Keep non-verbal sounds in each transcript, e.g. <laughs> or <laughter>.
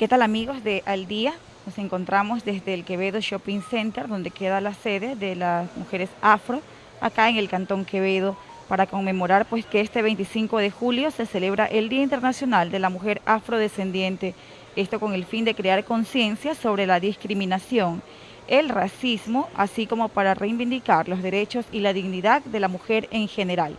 ¿Qué tal amigos de Al Día? Nos encontramos desde el Quevedo Shopping Center, donde queda la sede de las mujeres afro, acá en el Cantón Quevedo, para conmemorar pues que este 25 de julio se celebra el Día Internacional de la Mujer Afrodescendiente, esto con el fin de crear conciencia sobre la discriminación, el racismo, así como para reivindicar los derechos y la dignidad de la mujer en general.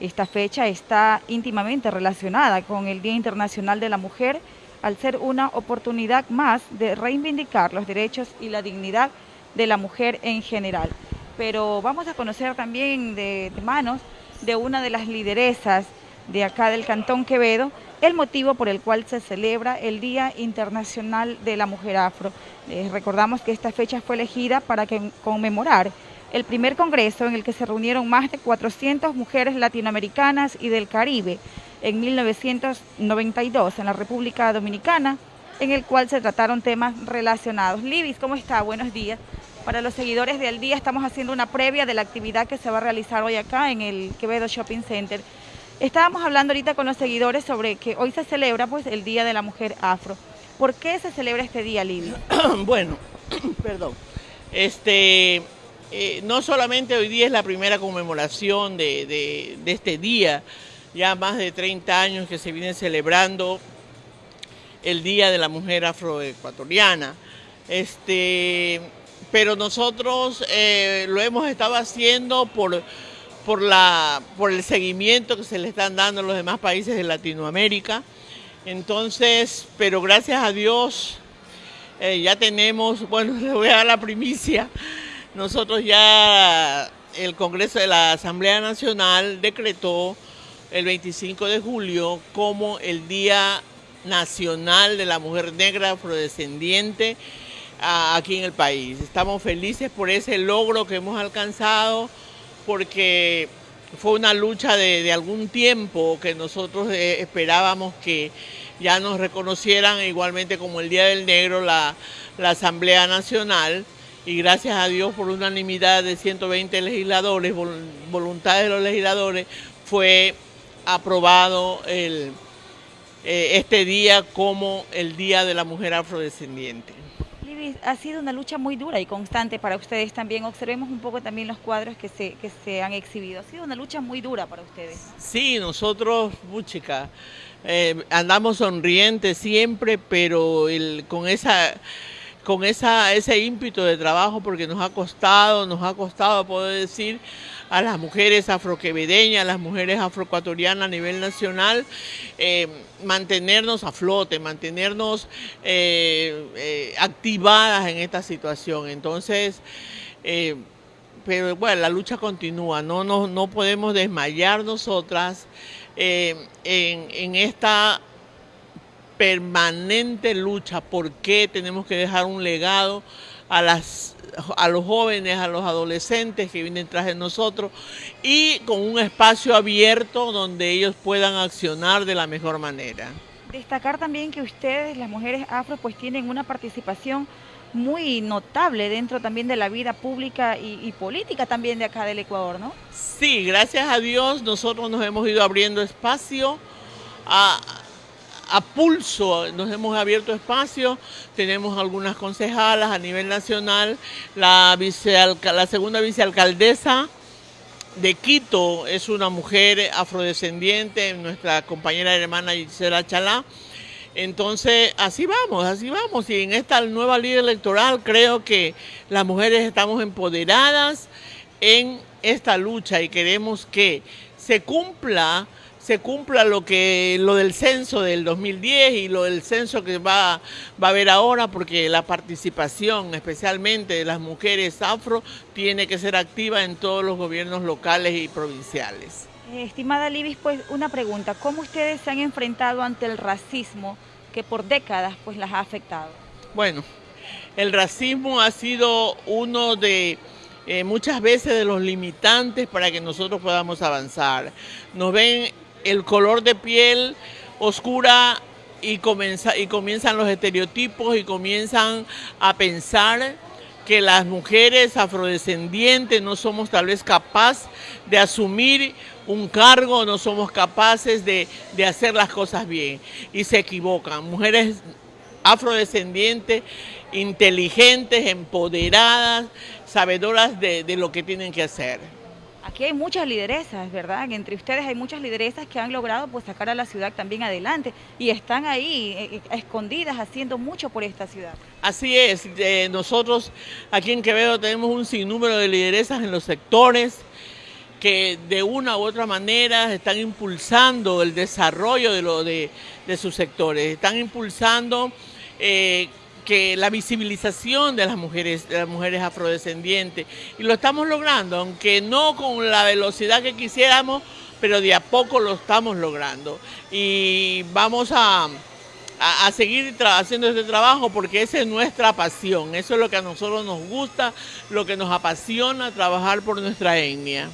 Esta fecha está íntimamente relacionada con el Día Internacional de la Mujer, al ser una oportunidad más de reivindicar los derechos y la dignidad de la mujer en general. Pero vamos a conocer también de, manos de una de las lideresas de acá del Cantón Quevedo, el motivo por el cual se celebra el Día Internacional de la Mujer Afro. Eh, recordamos que esta fecha fue elegida para conmemorar el primer congreso en el que se reunieron más de 400 mujeres latinoamericanas y del Caribe en 1992 en la República Dominicana, en el cual se trataron temas relacionados. Libis, ¿cómo está? Buenos días. Para los seguidores de Día estamos haciendo una previa de la actividad que se va a realizar hoy acá en el Quevedo Shopping Center. Estábamos hablando ahorita con los seguidores sobre que hoy se celebra pues el Día de la Mujer Afro. ¿Por qué se celebra este día, Libis? <clears throat> bueno, <clears throat> perdón. Este, eh, no solamente hoy día es la primera conmemoración de este día, ya más de 30 años que se viene celebrando el Día de la Mujer Afroecuatoriana. Este, pero nosotros eh, lo hemos estado haciendo por, por, la, por el seguimiento que se le están dando a los demás países de Latinoamérica. Entonces, pero gracias a Dios eh, ya tenemos, bueno, <laughs> le voy a dar la primicia, nosotros ya el Congreso de la Asamblea Nacional decretó el 25 de julio como el Día Nacional de la Mujer Negra Afrodescendiente aquí en el país. Estamos felices por ese logro que hemos alcanzado porque fue una lucha de, algún tiempo que nosotros eh, esperábamos que ya nos reconocieran igualmente como el Día del Negro la, la Asamblea Nacional y gracias a Dios por unanimidad de 120 legisladores, voluntad de los legisladores, fue aprobado el, eh, este día como el Día de la Mujer Afrodescendiente. Libis, ha sido una lucha muy dura y constante para ustedes también. Observemos un poco también los cuadros que se, que se han exhibido. Ha sido una lucha muy dura para ustedes. Sí, nosotros, muchica, eh, andamos sonrientes siempre, pero el, con esa con esa, ese ímpetu de trabajo porque nos ha costado, nos ha costado poder decir a las mujeres afroquevedeñas, a las mujeres afroecuatorianas a nivel nacional, eh, mantenernos a flote, mantenernos eh, eh, activadas en esta situación. Entonces, pero bueno, la lucha continúa, no, no, no podemos desmayar nosotras en, en esta permanente lucha, por qué tenemos que dejar un legado a las a los jóvenes, a los adolescentes que vienen tras de nosotros y con un espacio abierto donde ellos puedan accionar de la mejor manera. Destacar también que ustedes, las mujeres afro, pues tienen una participación muy notable dentro también de la vida pública y, y, política también de acá del Ecuador, ¿no? Sí, gracias a Dios nosotros nos hemos ido abriendo espacio a, a pulso nos hemos abierto espacio, tenemos algunas concejalas a nivel nacional, la, la segunda vicealcaldesa de Quito es una mujer afrodescendiente, nuestra compañera hermana Gisela Chalá. Entonces, así vamos, así vamos. Y en esta nueva ley electoral creo que las mujeres estamos empoderadas en esta lucha y queremos que se cumpla se cumpla lo que lo del censo del 2010 y lo del censo que va, va a haber ahora, porque la participación, especialmente de las mujeres afro, tiene que ser activa en todos los gobiernos locales y provinciales. Eh, estimada Libis, pues una pregunta, ¿cómo ustedes se han enfrentado ante el racismo que por décadas pues las ha afectado? Bueno, el racismo ha sido uno de eh, muchas veces de los limitantes para que nosotros podamos avanzar. Nos ven el color de piel oscura y, y comienzan los estereotipos y comienzan a pensar que las mujeres afrodescendientes no somos tal vez capaces de asumir un cargo, no somos capaces de, de, hacer las cosas bien. Y se equivocan. Mujeres afrodescendientes, inteligentes, empoderadas, sabedoras de, de lo que tienen que hacer. Aquí hay muchas lideresas, ¿verdad? Entre ustedes hay muchas lideresas que han logrado pues sacar a la ciudad también adelante y están ahí eh, eh, escondidas haciendo mucho por esta ciudad. Así es, eh, nosotros aquí en Quevedo tenemos un sinnúmero de lideresas en los sectores que de una u otra manera están impulsando el desarrollo de, lo, de, de sus sectores, están impulsando que la visibilización de las mujeres, de las mujeres afrodescendientes. Y lo estamos logrando, aunque no con la velocidad que quisiéramos, pero de a poco lo estamos logrando. Y vamos a, a, seguir haciendo este trabajo porque esa es nuestra pasión, eso es lo que a nosotros nos gusta, lo que nos apasiona, trabajar por nuestra etnia.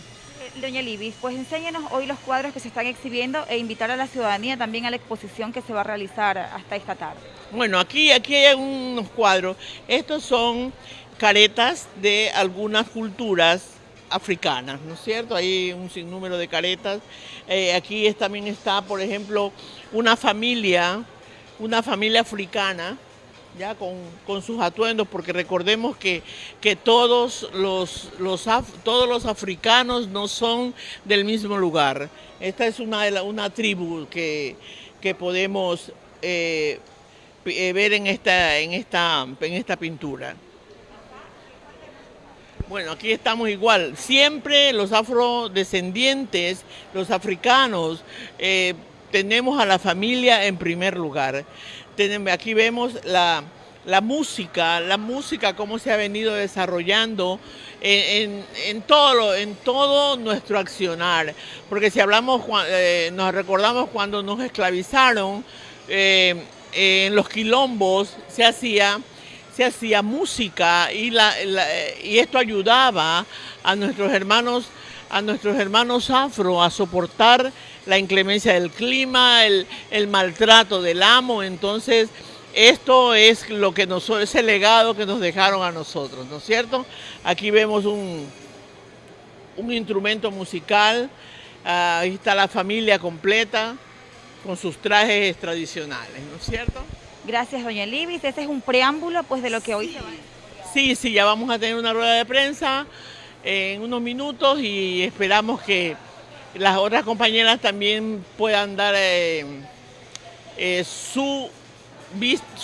Doña Libis, pues enséñenos hoy los cuadros que se están exhibiendo e invitar a la ciudadanía también a la exposición que se va a realizar hasta esta tarde. Bueno, aquí, aquí hay unos cuadros. Estos son caretas de algunas culturas africanas, ¿no es cierto? Hay un sinnúmero de caretas. Eh, aquí también está, por ejemplo, una familia, una familia africana ya con, sus atuendos, porque recordemos que, que todos, los, los todos los africanos no son del mismo lugar. Esta es una, una tribu que, que podemos eh, eh, ver en esta, en, esta, en esta pintura. Bueno, aquí estamos igual. Siempre los afrodescendientes, los africanos, eh, tenemos a la familia en primer lugar aquí vemos la, música, la música cómo se ha venido desarrollando en, todo, en todo nuestro accionar. Porque si hablamos, eh, nos recordamos cuando nos esclavizaron, eh, en los quilombos se hacía, se hacía música y, y esto ayudaba a nuestros hermanos a nuestros hermanos afro a soportar la inclemencia del clima, el, maltrato del amo. Entonces, esto es lo que nos, ese legado que nos dejaron a nosotros, ¿no es cierto? Aquí vemos un, un instrumento musical, ahí está la familia completa con sus trajes tradicionales, ¿no es cierto? Gracias, doña Libis. Ese es un preámbulo pues de lo que hoy se va a Sí, sí, ya vamos a tener una rueda de prensa en unos minutos y esperamos que las otras compañeras también puedan dar eh, eh, su,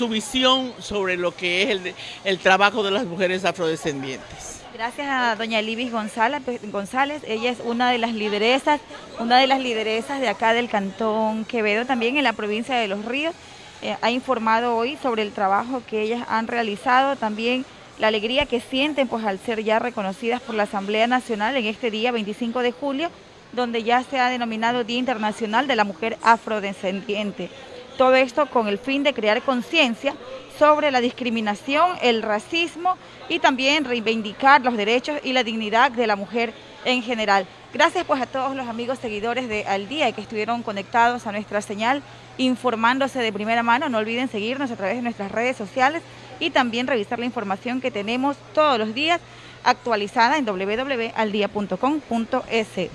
visión sobre lo que es el, el trabajo de las mujeres afrodescendientes. Gracias a doña Libis González, González, ella es una de las lideresas, una de las lideresas de acá del Cantón Quevedo, también en la provincia de Los Ríos. Eh, ha informado hoy sobre el trabajo que ellas han realizado, también la alegría que sienten pues al ser ya reconocidas por la Asamblea Nacional en este día 25 de julio donde ya se ha denominado Día Internacional de la Mujer Afrodescendiente. Todo esto con el fin de crear conciencia sobre la discriminación, el racismo y también reivindicar los derechos y la dignidad de la mujer en general. Gracias pues a todos los amigos seguidores de Al Día que estuvieron conectados a nuestra señal, informándose de primera mano. No olviden seguirnos a través de nuestras redes sociales y también revisar la información que tenemos todos los días actualizada en www.aldia.com.es.